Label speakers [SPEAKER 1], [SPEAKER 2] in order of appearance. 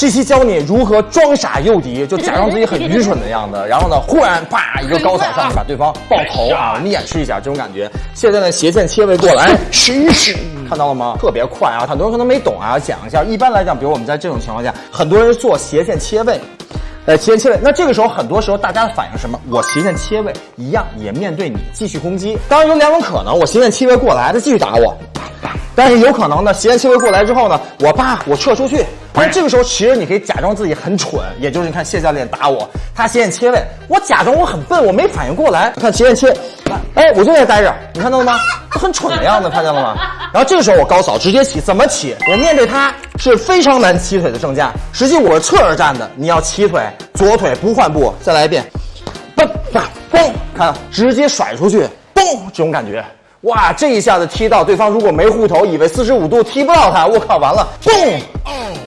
[SPEAKER 1] 这期教你如何装傻诱敌，就假装自己很愚蠢的样子，然后呢，忽然啪一个高扫上去把对方爆头啊！我们演示一下这种感觉。现在呢，斜线切位过来，试一试，看到了吗？特别快啊！很多人可能没懂啊，讲一下。一般来讲，比如我们在这种情况下，很多人做斜线切位。呃，斜线切位，那这个时候很多时候大家的反应什么？我斜线切位一样也面对你继续攻击。当然有两种可能，我斜线切位过来，他继续打我。但是有可能呢，斜线切位过来之后呢，我叭我撤出去。但是这个时候其实你可以假装自己很蠢，也就是你看谢教练打我，他斜线切位，我假装我很笨，我没反应过来。看斜线切，哎，我就在待着，你看到了吗？很蠢的样子，看见了吗？然后这个时候我高扫直接起，怎么起？我面对他是非常难起腿的正架，实际我是侧着站的，你要起腿，左腿不换步，再来一遍，嘣啪嘣，看直接甩出去，嘣，这种感觉。哇，这一下子踢到对方，如果没护头，以为四十五度踢不到他，我靠，完了，嘣。